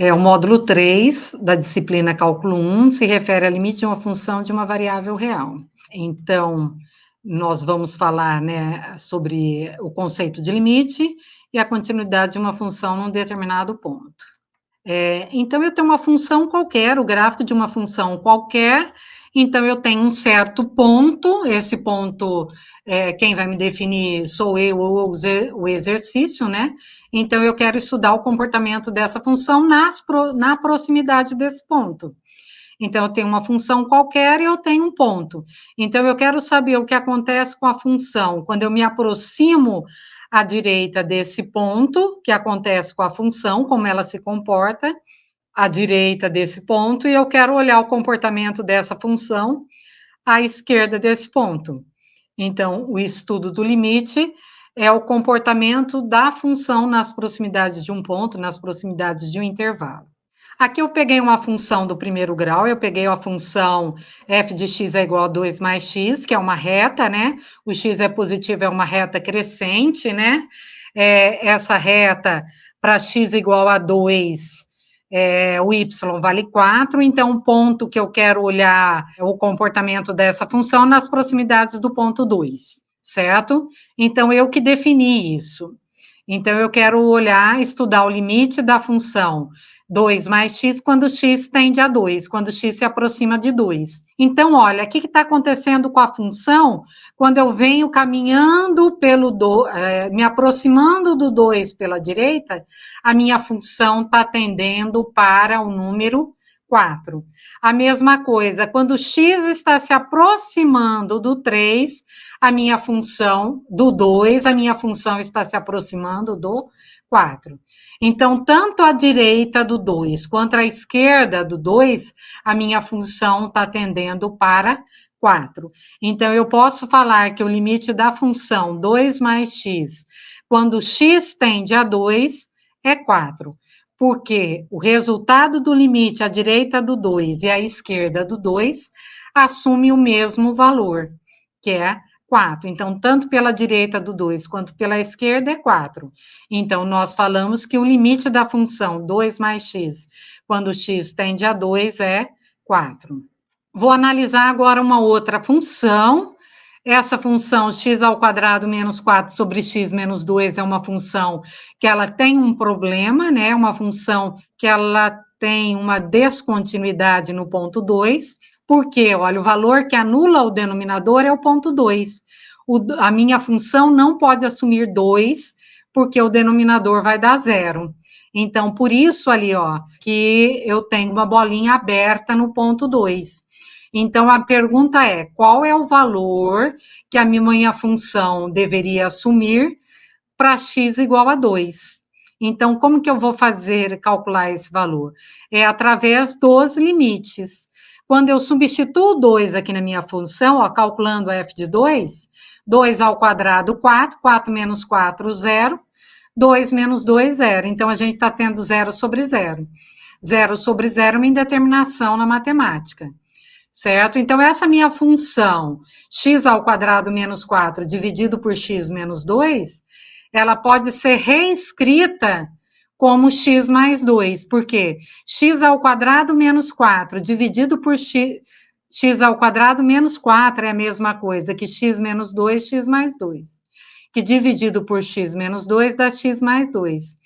É, o módulo 3 da disciplina Cálculo 1 se refere ao limite de uma função de uma variável real. Então, nós vamos falar né, sobre o conceito de limite e a continuidade de uma função num determinado ponto. É, então, eu tenho uma função qualquer, o gráfico de uma função qualquer, então eu tenho um certo ponto, esse ponto, é, quem vai me definir sou eu ou o exercício, né? Então eu quero estudar o comportamento dessa função nas, na proximidade desse ponto. Então, eu tenho uma função qualquer e eu tenho um ponto. Então, eu quero saber o que acontece com a função quando eu me aproximo à direita desse ponto, que acontece com a função, como ela se comporta, à direita desse ponto, e eu quero olhar o comportamento dessa função à esquerda desse ponto. Então, o estudo do limite é o comportamento da função nas proximidades de um ponto, nas proximidades de um intervalo. Aqui eu peguei uma função do primeiro grau, eu peguei a função f de x é igual a 2 mais x, que é uma reta, né? O x é positivo, é uma reta crescente, né? É, essa reta, para x igual a 2, é, o y vale 4, então o ponto que eu quero olhar é o comportamento dessa função nas proximidades do ponto 2, certo? Então, eu que defini isso. Então, eu quero olhar, estudar o limite da função 2 mais x quando x tende a 2, quando x se aproxima de 2. Então, olha, o que está acontecendo com a função quando eu venho caminhando pelo, do, é, me aproximando do 2 pela direita, a minha função está tendendo para o número 4. A mesma coisa, quando x está se aproximando do 3, a minha função, do 2, a minha função está se aproximando do 4. Então, tanto a direita do 2 quanto a esquerda do 2, a minha função está tendendo para 4. Então, eu posso falar que o limite da função 2 mais x, quando x tende a 2, é 4. Porque o resultado do limite à direita do 2 e à esquerda do 2 assume o mesmo valor, que é 4. Então, tanto pela direita do 2 quanto pela esquerda é 4. Então, nós falamos que o limite da função 2 mais x, quando x tende a 2, é 4. Vou analisar agora uma outra função. Essa função x ao quadrado menos 4 sobre x menos 2 é uma função que ela tem um problema, né? Uma função que ela tem uma descontinuidade no ponto 2, porque, olha, o valor que anula o denominador é o ponto 2. a minha função não pode assumir 2, porque o denominador vai dar zero. Então, por isso ali, ó, que eu tenho uma bolinha aberta no ponto 2. Então, a pergunta é, qual é o valor que a minha função deveria assumir para x igual a 2? Então, como que eu vou fazer, calcular esse valor? É através dos limites. Quando eu substituo 2 aqui na minha função, ó, calculando f de 2, 2 ao quadrado, 4, 4 menos 4, 0, 2 menos 2, 0. Então, a gente está tendo 0 sobre 0. 0 sobre 0 é uma indeterminação na matemática, certo? Então, essa minha função, x ao quadrado menos 4 dividido por x menos 2, ela pode ser reescrita como x mais 2, porque x ao quadrado menos 4 dividido por x, x ao quadrado menos 4 é a mesma coisa que x menos 2, x mais 2. Que dividido por x menos 2 dá x mais 2.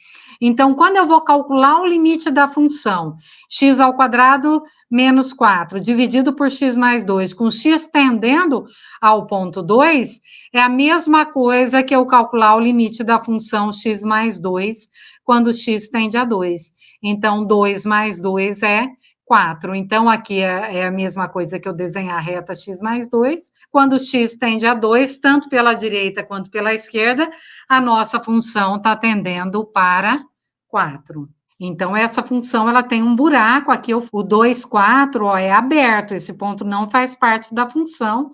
Então, quando eu vou calcular o limite da função x ao quadrado menos 4 dividido por x mais 2, com x tendendo ao ponto 2, é a mesma coisa que eu calcular o limite da função x mais 2 quando x tende a 2. Então, 2 mais 2 é 4. Então, aqui é, é, a mesma coisa que eu desenhar a reta x mais 2. Quando x tende a 2, tanto pela direita quanto pela esquerda, a nossa função está tendendo para 4. Então, essa função, ela tem um buraco aqui, o 2, 4, ó, é aberto, esse ponto não faz parte da função,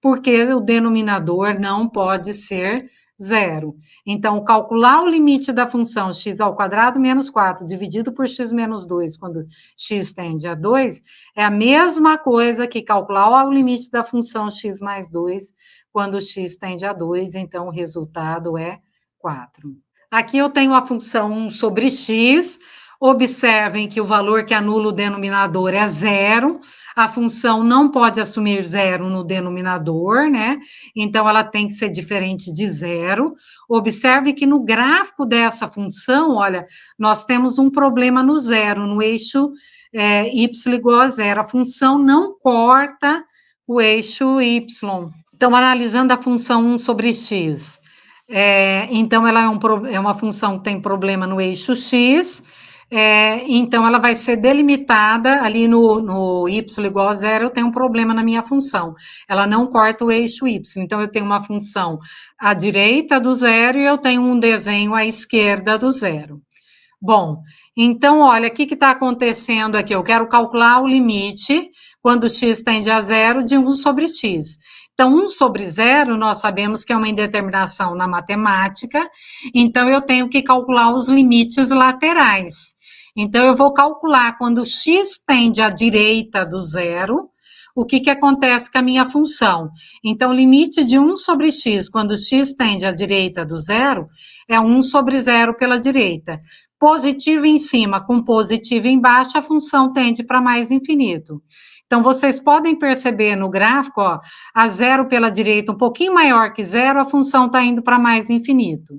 porque o denominador não pode ser zero. Então, calcular o limite da função x ao quadrado menos 4 dividido por x menos 2, quando x tende a 2, é a mesma coisa que calcular o limite da função x mais 2, quando x tende a 2, então o resultado é 4. Aqui eu tenho a função 1 sobre x, Observem que o valor que anula o denominador é zero, a função não pode assumir zero no denominador, né? Então, ela tem que ser diferente de zero. Observe que no gráfico dessa função, olha, nós temos um problema no zero, no eixo é, y igual a zero. A função não corta o eixo y. Então, analisando a função 1 sobre x, é, então ela é, um, é uma função que tem problema no eixo x, é, então, ela vai ser delimitada ali no, no y igual a zero, eu tenho um problema na minha função. Ela não corta o eixo y, então eu tenho uma função à direita do zero e eu tenho um desenho à esquerda do zero. Bom, então, olha, o que está acontecendo aqui? Eu quero calcular o limite, quando x tende a zero, de 1 sobre x. Então, 1 sobre zero, nós sabemos que é uma indeterminação na matemática, então eu tenho que calcular os limites laterais. Então, eu vou calcular quando x tende à direita do zero, o que, que acontece com a minha função. Então, o limite de 1 sobre x, quando x tende à direita do zero, é 1 sobre zero pela direita. Positivo em cima com positivo embaixo, a função tende para mais infinito. Então, vocês podem perceber no gráfico, ó, a zero pela direita um pouquinho maior que zero, a função está indo para mais infinito.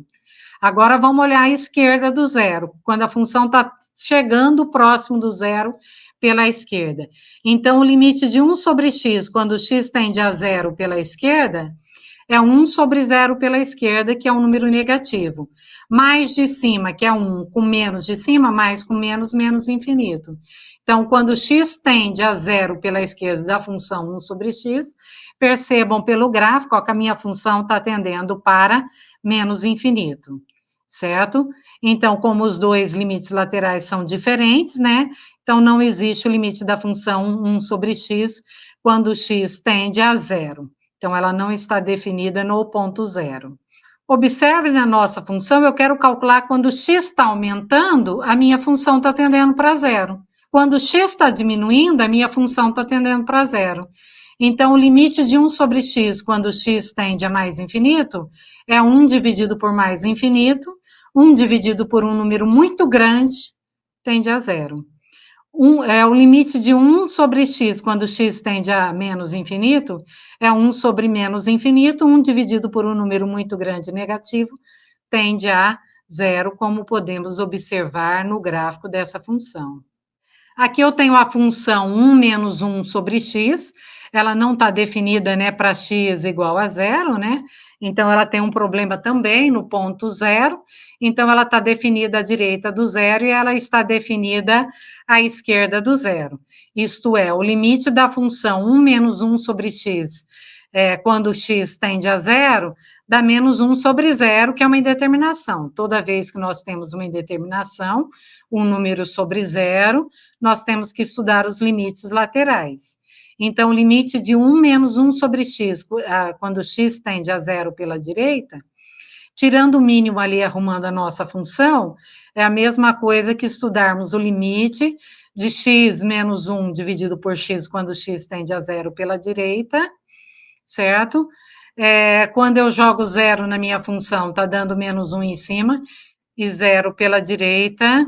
Agora vamos olhar a esquerda do zero, quando a função está chegando próximo do zero pela esquerda. Então, o limite de 1 sobre x, quando x tende a zero pela esquerda, é 1 sobre zero pela esquerda, que é um número negativo. Mais de cima, que é 1, com menos de cima, mais com menos, menos infinito. Então, quando x tende a zero pela esquerda da função 1 sobre x, percebam pelo gráfico ó, que a minha função está tendendo para menos infinito certo? Então, como os dois limites laterais são diferentes, né? Então, não existe o limite da função 1 sobre x quando x tende a zero. Então, ela não está definida no ponto zero. Observe na nossa função, eu quero calcular quando x está aumentando, a minha função está tendendo para zero. Quando x está diminuindo, a minha função está tendendo para zero. Então, o limite de 1 sobre x, quando x tende a mais infinito, é 1 dividido por mais infinito, 1 dividido por um número muito grande, tende a zero. Um, é, o limite de 1 sobre x, quando x tende a menos infinito, é 1 sobre menos infinito, 1 dividido por um número muito grande negativo, tende a zero, como podemos observar no gráfico dessa função. Aqui eu tenho a função 1 menos 1 sobre x, ela não está definida né, para x igual a zero, né? Então, ela tem um problema também no ponto zero, então ela está definida à direita do zero e ela está definida à esquerda do zero. Isto é, o limite da função 1 menos 1 sobre x, é, quando x tende a zero, dá menos 1 sobre zero, que é uma indeterminação. Toda vez que nós temos uma indeterminação, um número sobre zero, nós temos que estudar os limites laterais. Então, o limite de 1 menos 1 sobre x, quando x tende a zero pela direita, tirando o mínimo ali, arrumando a nossa função, é a mesma coisa que estudarmos o limite de x menos 1 dividido por x, quando x tende a zero pela direita, certo? É, quando eu jogo zero na minha função, está dando menos 1 em cima, e zero pela direita,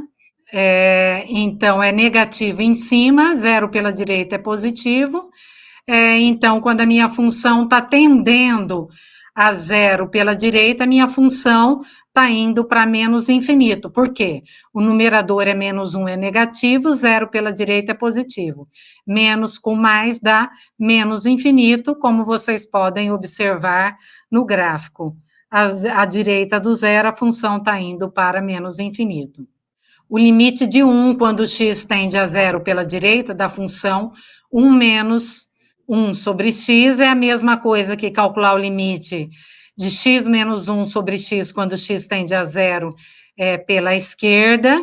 é, então, é negativo em cima, zero pela direita é positivo. É, então, quando a minha função está tendendo a zero pela direita, a minha função está indo para menos infinito. Por quê? O numerador é menos um é negativo, zero pela direita é positivo. Menos com mais dá menos infinito, como vocês podem observar no gráfico. À, à direita do zero, a função está indo para menos infinito o limite de 1 quando x tende a zero pela direita da função 1 menos 1 sobre x é a mesma coisa que calcular o limite de x menos 1 sobre x quando x tende a zero é, pela esquerda.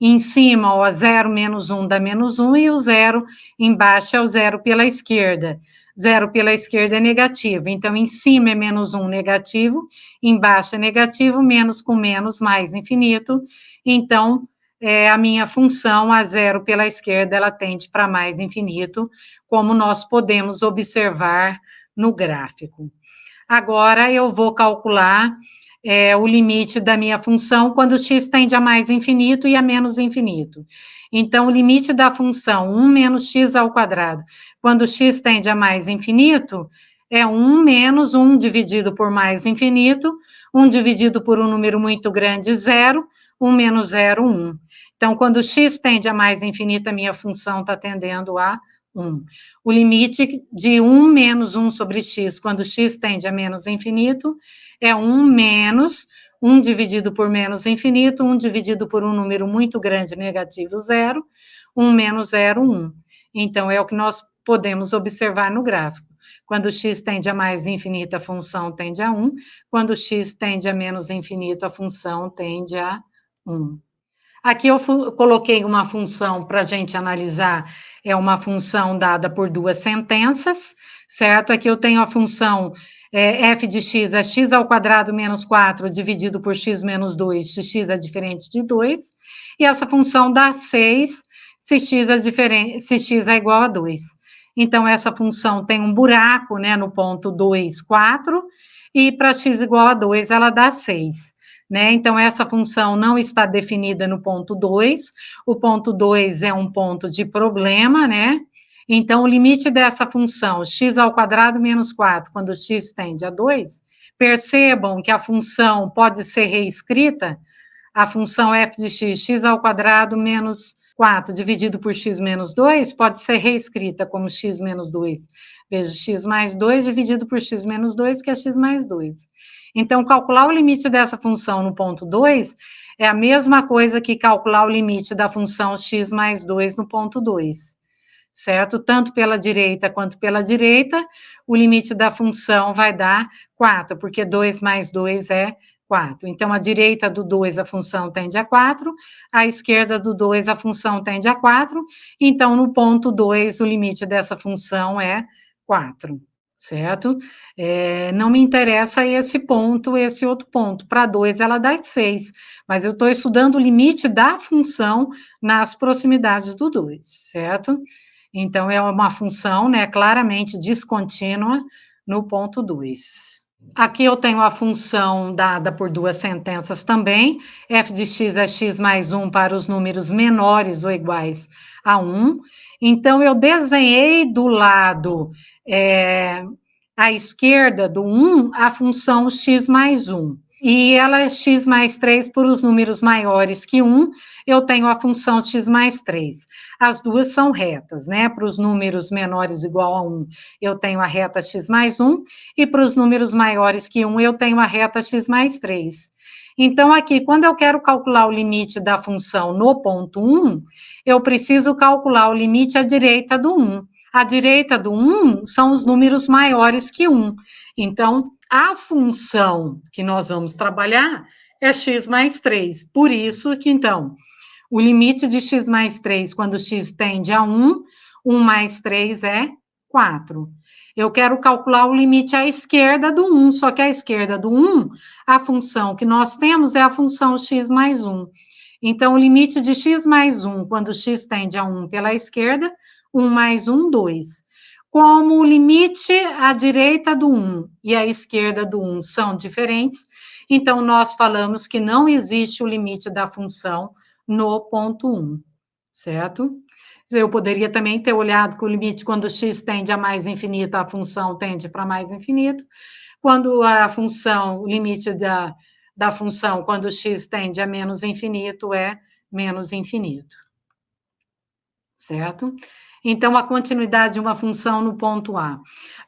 Em cima, o 0 menos 1 dá menos 1 e o zero embaixo é o zero pela esquerda. Zero pela esquerda é negativo, então em cima é menos 1 negativo, embaixo é negativo, menos com menos mais infinito, então é, a minha função a zero pela esquerda, ela tende para mais infinito, como nós podemos observar no gráfico. Agora, eu vou calcular é o limite da minha função quando x tende a mais infinito e a menos infinito. Então, o limite da função 1 menos x ao quadrado, quando x tende a mais infinito, é 1 menos 1 dividido por mais infinito, 1 dividido por um número muito grande, 0, 1 menos 0, 1. Então, quando x tende a mais infinito, a minha função está tendendo a 1. O limite de 1 menos 1 sobre x, quando x tende a menos infinito, é 1 menos 1 dividido por menos infinito, 1 dividido por um número muito grande, negativo, 0, 1 menos 0, 1. Então, é o que nós podemos observar no gráfico. Quando x tende a mais infinito, a função tende a 1. Quando x tende a menos infinito, a função tende a 1. Aqui eu coloquei uma função para a gente analisar, é uma função dada por duas sentenças, certo? Aqui eu tenho a função é, f de x é x ao quadrado menos 4 dividido por x menos 2, se x é diferente de 2, e essa função dá 6 se x é, diferente, se x é igual a 2. Então, essa função tem um buraco, né, no ponto 2, 4, e para x igual a 2, ela dá 6. Né? Então, essa função não está definida no ponto 2, o ponto 2 é um ponto de problema, né? Então, o limite dessa função, x ao quadrado menos 4, quando x tende a 2, percebam que a função pode ser reescrita, a função f de x, x ao quadrado menos 4 dividido por x menos 2, pode ser reescrita como x menos 2, vezes x mais 2 dividido por x menos 2, que é x mais 2. Então, calcular o limite dessa função no ponto 2 é a mesma coisa que calcular o limite da função x mais 2 no ponto 2 certo? Tanto pela direita quanto pela direita, o limite da função vai dar 4, porque 2 mais 2 é 4. Então, a direita do 2, a função tende a 4, a esquerda do 2, a função tende a 4, então, no ponto 2, o limite dessa função é 4 certo? É, não me interessa esse ponto, esse outro ponto. Para 2, ela dá 6, mas eu estou estudando o limite da função nas proximidades do 2, certo? Então, é uma função né, claramente descontínua no ponto 2. Aqui eu tenho a função dada por duas sentenças também, f de x é x mais 1 para os números menores ou iguais a 1. Então, eu desenhei do lado é, à esquerda do 1 a função x mais 1 e ela é x mais 3 por os números maiores que 1, eu tenho a função x mais 3. As duas são retas, né? Para os números menores igual a 1, eu tenho a reta x mais 1, e para os números maiores que 1, eu tenho a reta x mais 3. Então, aqui, quando eu quero calcular o limite da função no ponto 1, eu preciso calcular o limite à direita do 1. À direita do 1 são os números maiores que 1. Então, a função que nós vamos trabalhar é x mais 3. Por isso que, então, o limite de x mais 3, quando x tende a 1, 1 mais 3 é 4. Eu quero calcular o limite à esquerda do 1, só que à esquerda do 1, a função que nós temos é a função x mais 1. Então, o limite de x mais 1, quando x tende a 1 pela esquerda, 1 mais 1, 2 como o limite à direita do 1 e à esquerda do 1 são diferentes, então nós falamos que não existe o limite da função no ponto 1, certo? Eu poderia também ter olhado que o limite, quando x tende a mais infinito, a função tende para mais infinito. Quando a função, o limite da, da função, quando x tende a menos infinito, é menos infinito. Certo? Então, a continuidade de uma função no ponto A.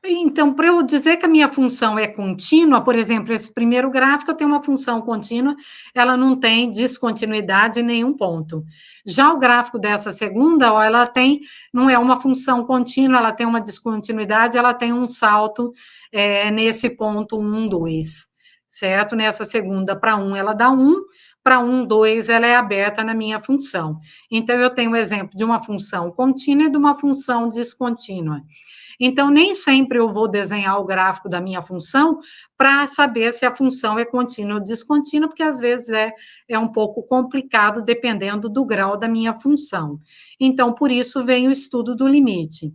Então, para eu dizer que a minha função é contínua, por exemplo, esse primeiro gráfico eu tenho uma função contínua, ela não tem descontinuidade em nenhum ponto. Já o gráfico dessa segunda, ó, ela tem, não é uma função contínua, ela tem uma descontinuidade, ela tem um salto é, nesse ponto 1, 2, certo? Nessa segunda para 1, ela dá 1, para 1, 2, ela é aberta na minha função. Então, eu tenho o um exemplo de uma função contínua e de uma função descontínua. Então, nem sempre eu vou desenhar o gráfico da minha função para saber se a função é contínua ou descontínua, porque às vezes é, é um pouco complicado dependendo do grau da minha função. Então, por isso vem o estudo do limite.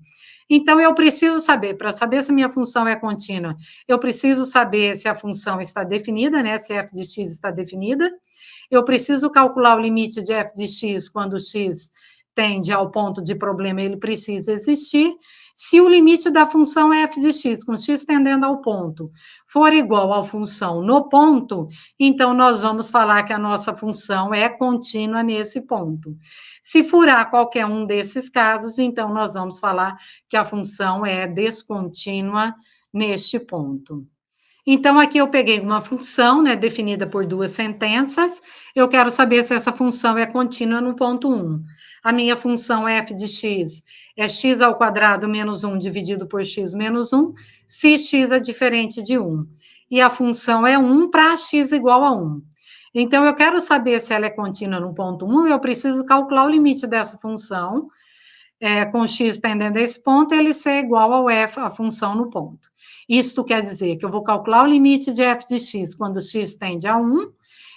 Então, eu preciso saber, para saber se a minha função é contínua, eu preciso saber se a função está definida, né? Se f de x está definida. Eu preciso calcular o limite de f de x quando x tende ao ponto de problema, ele precisa existir. Se o limite da função f de x, com x tendendo ao ponto, for igual à função no ponto, então nós vamos falar que a nossa função é contínua nesse ponto. Se furar qualquer um desses casos, então nós vamos falar que a função é descontínua neste ponto. Então, aqui eu peguei uma função, né, definida por duas sentenças, eu quero saber se essa função é contínua no ponto 1. A minha função f de x é x ao quadrado menos 1 dividido por x menos 1, se x é diferente de 1. E a função é 1 para x igual a 1. Então, eu quero saber se ela é contínua no ponto 1, eu preciso calcular o limite dessa função, é, com x tendendo a esse ponto, ele ser igual ao f, a função no ponto. Isto quer dizer que eu vou calcular o limite de f de x quando x tende a 1,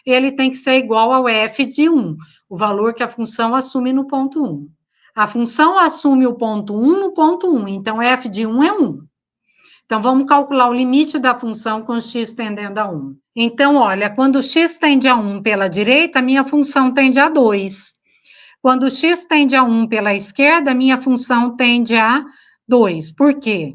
ele tem que ser igual ao f de 1, o valor que a função assume no ponto 1. A função assume o ponto 1 no ponto 1, então f de 1 é 1. Então, vamos calcular o limite da função com x tendendo a 1. Então, olha, quando x tende a 1 pela direita, minha função tende a 2. Quando x tende a 1 pela esquerda, minha função tende a 2. Por quê?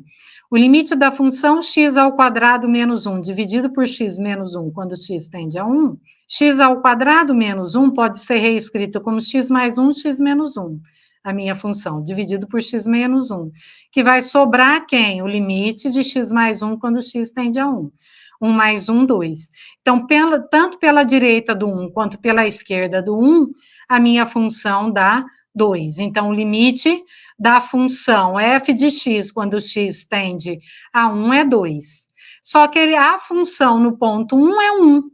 O limite da função x ao quadrado menos 1 dividido por x menos 1, quando x tende a 1, x ao quadrado menos 1 pode ser reescrito como x mais 1, x menos 1, a minha função, dividido por x menos 1, que vai sobrar quem? O limite de x mais 1 quando x tende a 1. 1 mais 1, 2. Então, pela, tanto pela direita do 1 quanto pela esquerda do 1, a minha função dá 2. Então, o limite da função f de x, quando x tende a 1, é 2. Só que a função no ponto 1 é 1.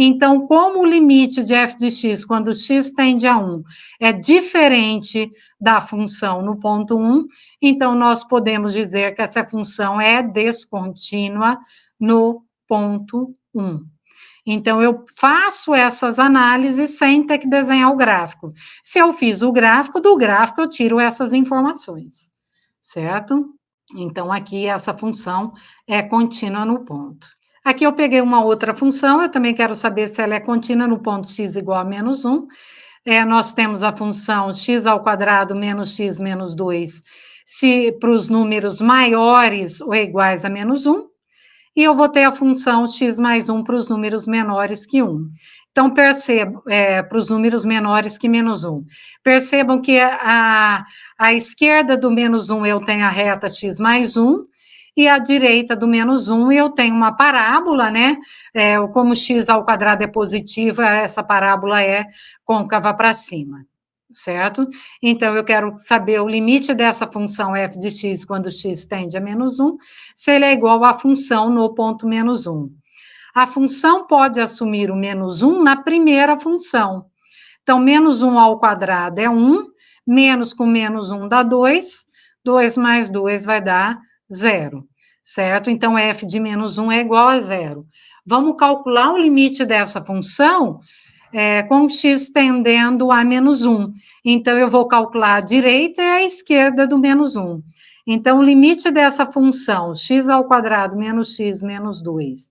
Então, como o limite de f de x, quando x tende a 1, é diferente da função no ponto 1, então nós podemos dizer que essa função é descontínua no ponto 1. Então, eu faço essas análises sem ter que desenhar o gráfico. Se eu fiz o gráfico, do gráfico eu tiro essas informações, certo? Então, aqui essa função é contínua no ponto. Aqui eu peguei uma outra função, eu também quero saber se ela é contínua no ponto x igual a menos 1. É, nós temos a função x ao quadrado menos x menos 2, se para os números maiores ou iguais a menos 1 e eu vou ter a função x mais 1 para os números menores que 1. Então, é, para os números menores que menos 1. Percebam que a, a esquerda do menos 1 eu tenho a reta x mais 1, e à direita do menos 1 eu tenho uma parábola, né? É, como x ao quadrado é positiva, essa parábola é côncava para cima certo? Então, eu quero saber o limite dessa função f de x quando x tende a menos 1, se ele é igual à função no ponto menos 1. A função pode assumir o menos 1 na primeira função. Então, menos 1 ao quadrado é 1, menos com menos 1 dá 2, 2 mais 2 vai dar 0, certo? Então, f de menos 1 é igual a 0. Vamos calcular o limite dessa função é, com x tendendo a menos 1. Então, eu vou calcular a direita e a esquerda do menos 1. Então, o limite dessa função, x ao quadrado menos x menos 2,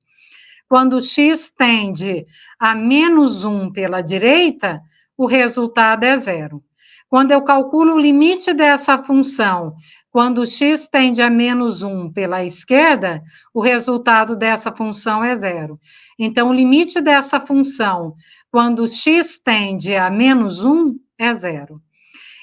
quando x tende a menos 1 pela direita, o resultado é zero. Quando eu calculo o limite dessa função, quando x tende a menos 1 pela esquerda, o resultado dessa função é zero. Então, o limite dessa função, quando x tende a menos 1, é zero.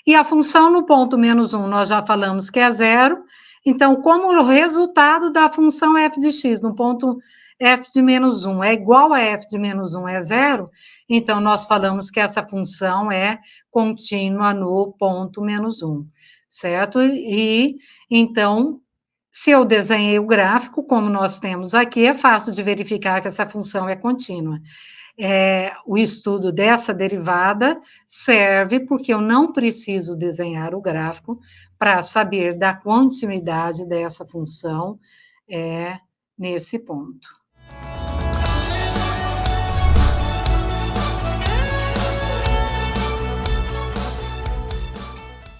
E a função no ponto menos 1, nós já falamos que é zero. Então, como o resultado da função f de x no ponto f de menos 1 é igual a f de menos 1 é zero, então nós falamos que essa função é contínua no ponto menos 1, certo? E, então, se eu desenhei o gráfico, como nós temos aqui, é fácil de verificar que essa função é contínua. É, o estudo dessa derivada serve porque eu não preciso desenhar o gráfico para saber da continuidade dessa função é, nesse ponto.